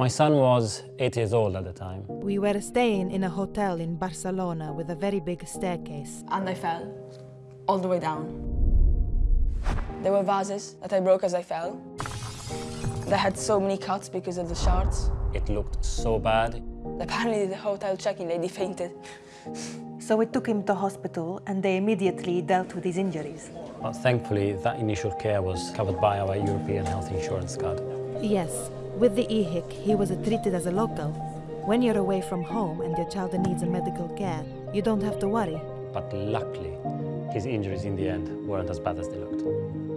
My son was eight years old at the time. We were staying in a hotel in Barcelona with a very big staircase. And I fell all the way down. There were vases that I broke as I fell. They had so many cuts because of the shards. It looked so bad. Apparently the hotel check-in lady fainted. So we took him to hospital and they immediately dealt with his injuries. But thankfully, that initial care was covered by our European health insurance card. Yes, with the EHIC, he was treated as a local. When you're away from home and your child needs a medical care, you don't have to worry. But luckily, his injuries in the end weren't as bad as they looked.